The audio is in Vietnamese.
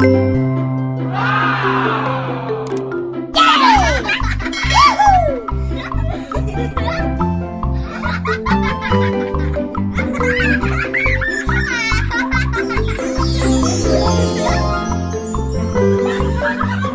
Ha ha ha!